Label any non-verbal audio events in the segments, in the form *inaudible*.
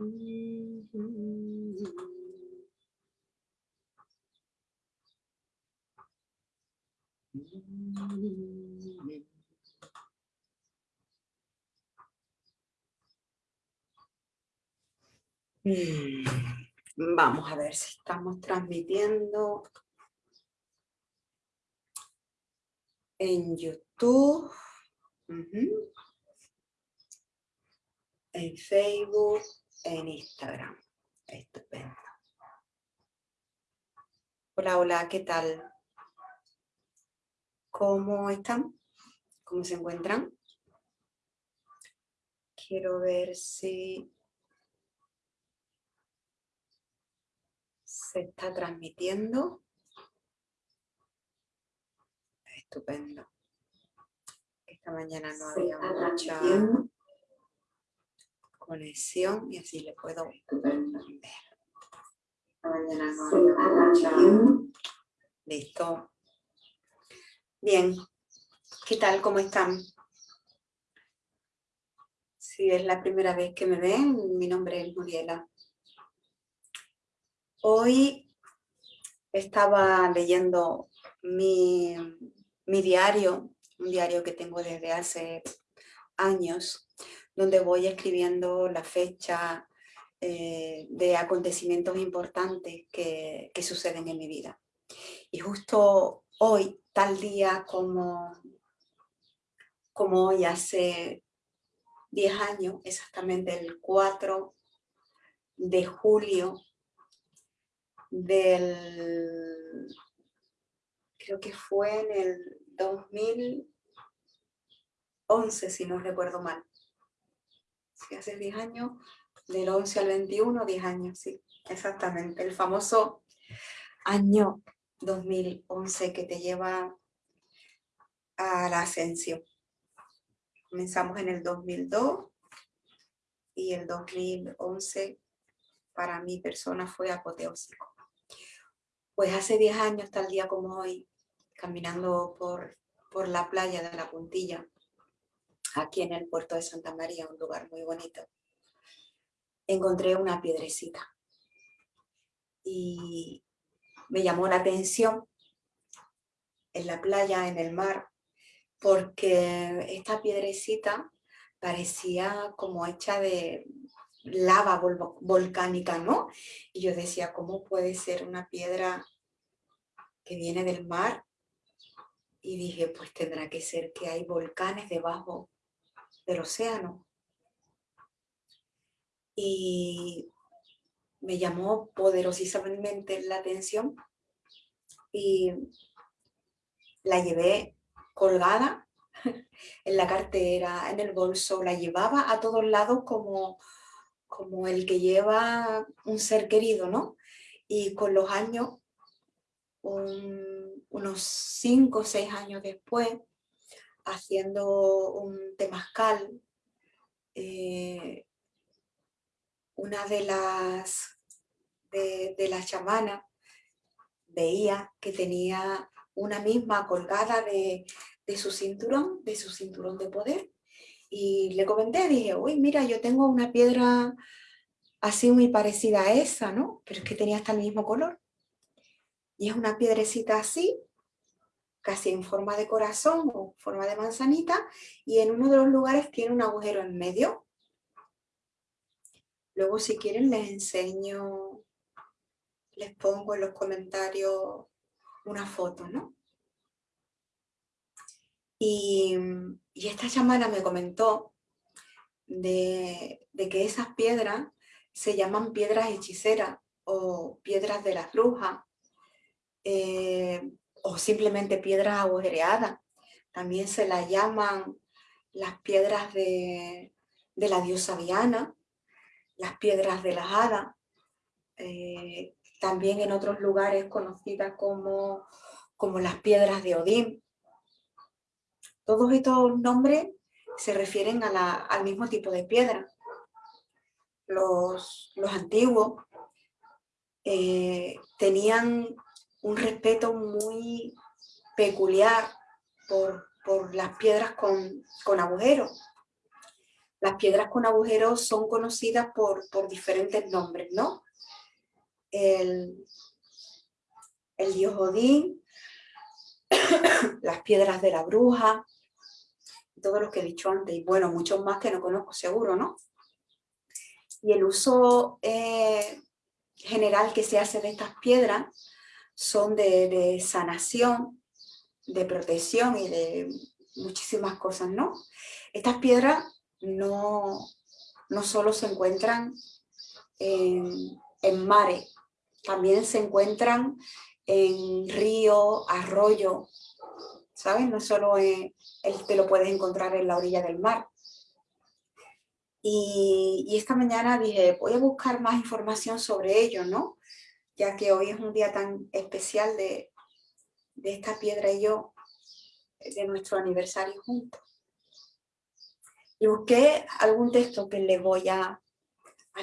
Mm-hmm. Vamos a ver si estamos transmitiendo en YouTube, en Facebook, en Instagram. Estupendo. Hola, hola, ¿qué tal? ¿Cómo están? ¿Cómo se encuentran? Quiero ver si se está transmitiendo. Estupendo. Esta mañana no había mucha conexión y así le puedo ver. Esta mañana no había mucha... Listo. Bien, ¿qué tal? ¿Cómo están? Si es la primera vez que me ven, mi nombre es Muriela. Hoy estaba leyendo mi, diario, un diario que tengo desde hace años, donde voy escribiendo la fecha eh, de acontecimientos importantes que, que suceden en mi vida. Y justo hoy, tal día como, como hoy, hace 10 años, exactamente el 4 de julio del, creo que fue en el 2011, si no recuerdo mal. Sí, hace 10 años, del 11 al 21, 10 años, sí, exactamente. El famoso año 2011 que te lleva a la ascensión. Comenzamos en el 2002 y el 2011 para mi persona fue apoteósico. Pues hace 10 años, tal día como hoy, caminando por, por la playa de la Puntilla, aquí en el puerto de Santa María, un lugar muy bonito, encontré una piedrecita. Y me llamó la atención en la playa, en el mar, porque esta piedrecita parecía como hecha de lava volcánica, ¿no? Y yo decía, ¿cómo puede ser una piedra que viene del mar? Y dije, pues tendrá que ser que hay volcanes debajo del océano. Y me llamó poderosísimamente la atención y la llevé colgada *laughs* en la cartera, en el bolso, la llevaba a todos lados como, como el que lleva un ser querido, ¿no? Y con los años, unos cinco o seis años después, haciendo un temazcal, eh, una de las, de, las chamanas veía que tenía una misma colgada de, su cinturón, de su cinturón de poder. Y le comenté, dije, uy, mira, yo tengo una piedra así muy parecida a esa, ¿no? Pero es que tenía hasta el mismo color. Y es una piedrecita así, casi en forma de corazón o forma de manzanita, y en uno de los lugares tiene un agujero en medio. Luego si quieren les enseño, les pongo en los comentarios una foto, ¿no? Y, esta chamana me comentó de, que esas piedras se llaman piedras hechiceras o piedras de las brujas eh, o simplemente piedras agujereadas. También se las llaman las piedras de, la diosa Diana las piedras de las hadas, eh, también en otros lugares conocidas como, como las piedras de Odín. Todos estos nombres se refieren al mismo tipo de piedra. Los, antiguos eh, tenían un respeto muy peculiar por, las piedras con, con agujeros. Las piedras con agujeros son conocidas por, diferentes nombres, ¿no? El, el dios Odín, *coughs* las piedras de la bruja, todo lo que he dicho antes, y bueno, muchos más que no conozco seguro, ¿no? Y el uso eh, general que se hace de estas piedras son de, sanación, de protección y de muchísimas cosas, ¿no? Estas piedras no, no solo se encuentran en, en mares, también se encuentran en río, arroyo, ¿sabes? No solo te lo puedes encontrar en la orilla del mar. Y, y, esta mañana dije, voy a buscar más información sobre ello, ¿no? ya que hoy es un día tan especial de, esta piedra y yo, de nuestro aniversario juntos. Y busqué algún texto que le voy a,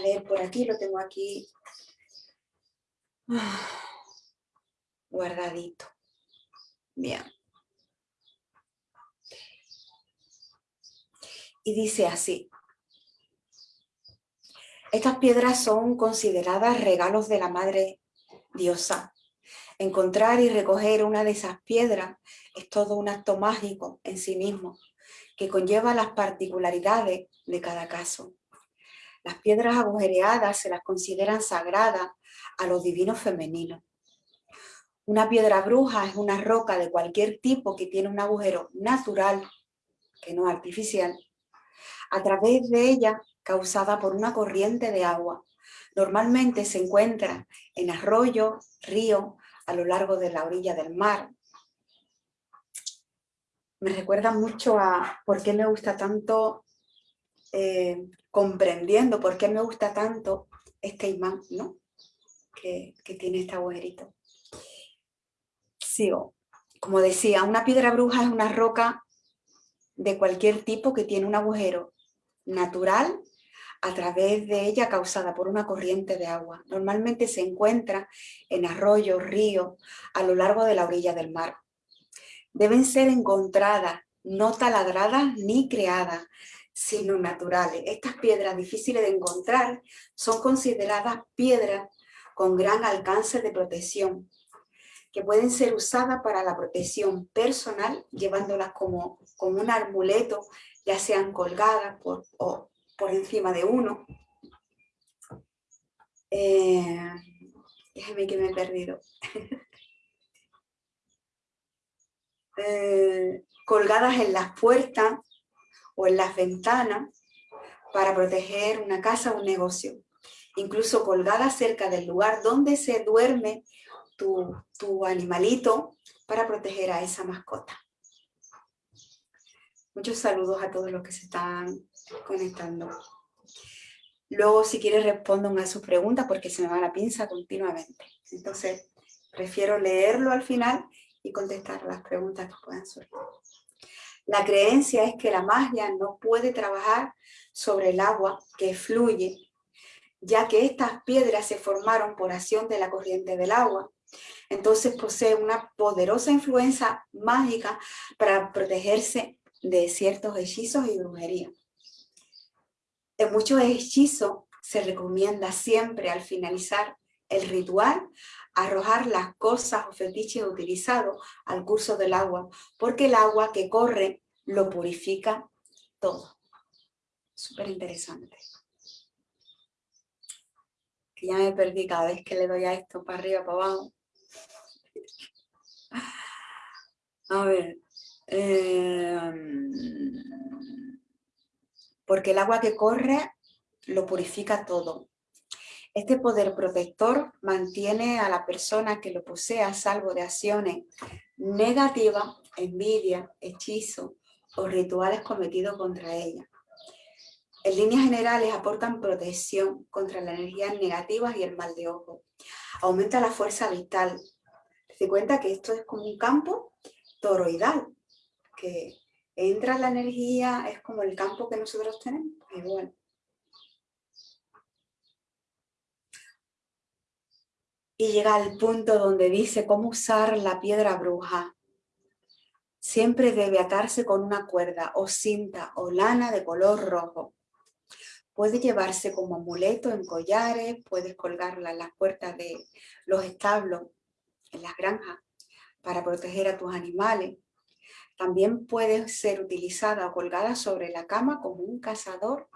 leer por aquí, lo tengo aquí *sighs* guardadito. Bien. Y dice así, estas piedras son consideradas regalos de la Madre Diosa. Encontrar y recoger una de esas piedras es todo un acto mágico en sí mismo, que conlleva las particularidades de cada caso. Las piedras agujereadas se las consideran sagradas a los divinos femeninos. Una piedra bruja es una roca de cualquier tipo que tiene un agujero natural, que no artificial. A través de ella causada por una corriente de agua. Normalmente se encuentra en arroyos, ríos, a lo largo de la orilla del mar. Me recuerda mucho a por qué me gusta tanto, eh, comprendiendo por qué me gusta tanto este imán, ¿no? Que, que tiene este agujerito. Sigo. Como decía, una piedra bruja es una roca de cualquier tipo que tiene un agujero natural a través de ella causada por una corriente de agua. Normalmente se encuentra en arroyos, ríos, a lo largo de la orilla del mar. Deben ser encontradas, no taladradas ni creadas, sino naturales. Estas piedras difíciles de encontrar son consideradas piedras con gran alcance de protección, que pueden ser usadas para la protección personal, llevándolas como, como un amuleto, ya sean colgadas por, o por encima de uno. Eh, déjeme que me he perdido. *laughs* Eh, colgadas en las puertas o en las ventanas para proteger una casa o un negocio. Incluso colgadas cerca del lugar donde se duerme tu, tu animalito para proteger a esa mascota. Muchos saludos a todos los que se están conectando. Luego, si quieres, respondan a sus preguntas porque se me va la pinza continuamente. Entonces, prefiero leerlo al final contestar las preguntas que puedan surgir. La creencia es que la magia no puede trabajar sobre el agua que fluye, ya que estas piedras se formaron por acción de la corriente del agua. Entonces posee una poderosa influencia mágica para protegerse de ciertos hechizos y brujería. En muchos hechizos se recomienda siempre al finalizar el ritual arrojar las cosas o fetiches utilizados al curso del agua, porque el agua que corre lo purifica todo. Súper interesante. Que ya me perdí cada vez que le doy a esto para arriba, para abajo. A ver. Eh, porque el agua que corre lo purifica todo. Este poder protector mantiene a la persona que lo posee a salvo de acciones negativas, envidia, hechizo o rituales cometidos contra ella. En líneas generales aportan protección contra las energías negativas y el mal de ojo. aumenta la fuerza vital. Se cuenta que esto es como un campo toroidal, que entra la energía, es como el campo que nosotros tenemos, igual. Y llega al punto donde dice cómo usar la piedra bruja. Siempre debe atarse con una cuerda o cinta o lana de color rojo. Puede llevarse como amuleto en collares, puedes colgarla en las puertas de los establos, en las granjas, para proteger a tus animales. También puede ser utilizada o colgada sobre la cama como un cazador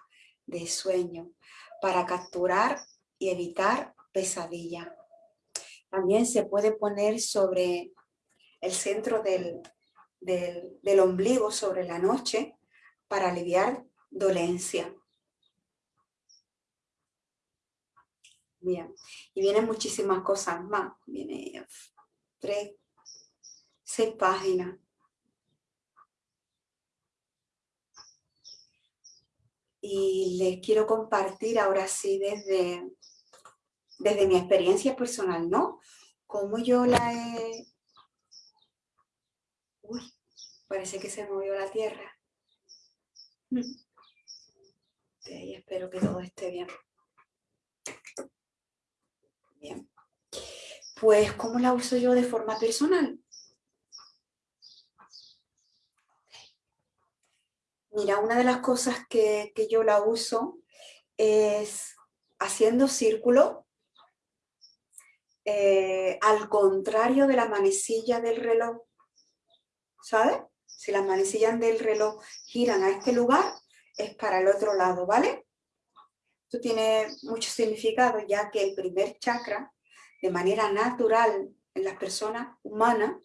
de sueño, para capturar y evitar pesadillas. También se puede poner sobre el centro del, del, del ombligo, sobre la noche, para aliviar dolencia. Bien, y vienen muchísimas cosas más. Viene tres, seis páginas. Y les quiero compartir ahora sí desde, desde mi experiencia personal, ¿no? Cómo yo la he... Uy, parece que se movió la tierra. Y espero que todo esté bien. Bien. Pues, ¿cómo la uso yo de forma personal? Mira, una de las cosas que, yo la uso es haciendo círculo eh, al contrario de la manecilla del reloj. ¿Sabes? Si las manecillas del reloj giran a este lugar, es para el otro lado, ¿vale? Esto tiene mucho significado ya que el primer chakra, de manera natural en las personas humanas,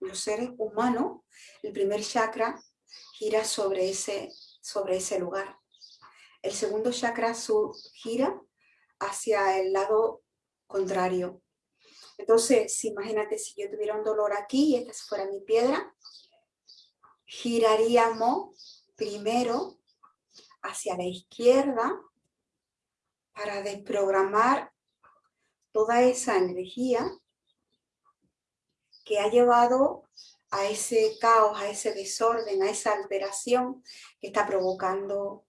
los seres humanos, el primer chakra gira sobre ese, sobre ese lugar. El segundo chakra gira hacia el lado contrario. Entonces, imagínate si yo tuviera un dolor aquí y esta fuera mi piedra, giraríamos primero hacia la izquierda para desprogramar toda esa energía que ha llevado a ese caos, a ese desorden, a esa alteración que está provocando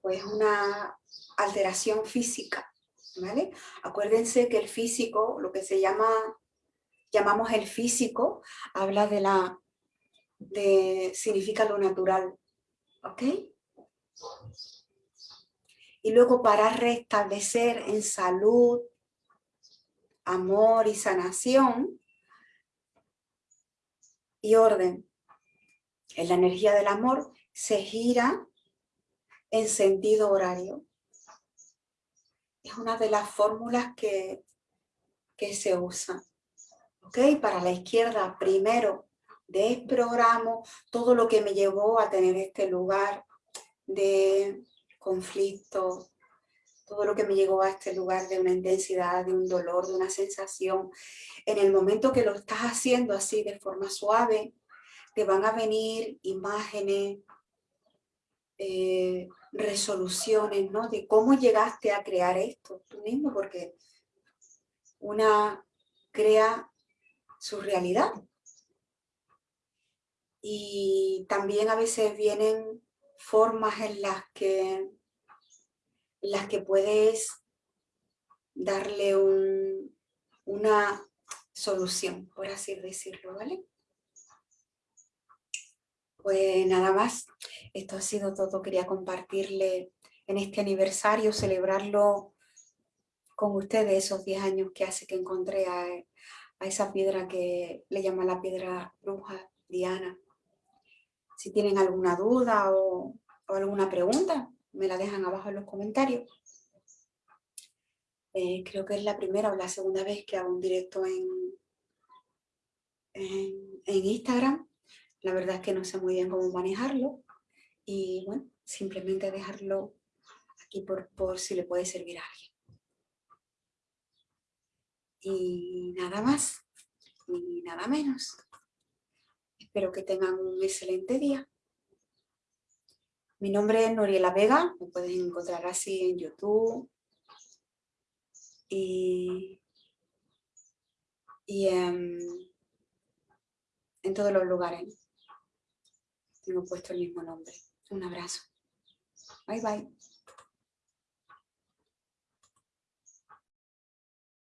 pues una alteración física, ¿vale? Acuérdense que el físico, lo que se llama, llamamos el físico, habla de la, de, significa lo natural, ¿ok? y luego para restablecer en salud, amor y sanación y orden. En la energía del amor se gira en sentido horario. Es una de las fórmulas que, que se usa. ¿Ok? Para la izquierda, primero desprogramo todo lo que me llevó a tener este lugar de conflicto, todo lo que me llegó a este lugar de una intensidad, de un dolor, de una sensación. En el momento que lo estás haciendo así de forma suave, te van a venir imágenes, eh, resoluciones, ¿no? De cómo llegaste a crear esto tú mismo, porque una crea su realidad. Y también a veces vienen formas en las que, las que puedes darle una solución, por así decirlo, ¿vale? Pues nada más, esto ha sido todo, quería compartirle en este aniversario, celebrarlo con ustedes, esos 10 años que hace que encontré a, esa piedra que le llama la piedra bruja, Diana. Si tienen alguna duda o, alguna pregunta, me la dejan abajo en los comentarios. Eh, creo que es la primera o la segunda vez que hago un directo en, en, Instagram. La verdad es que no sé muy bien cómo manejarlo. Y bueno, simplemente dejarlo aquí por, por si le puede servir a alguien. Y nada más, y nada menos. Espero que tengan un excelente día. Mi nombre es Noriela Vega, me pueden encontrar así en YouTube, y, y en, en todos los lugares tengo puesto el mismo nombre. Un abrazo. Bye bye.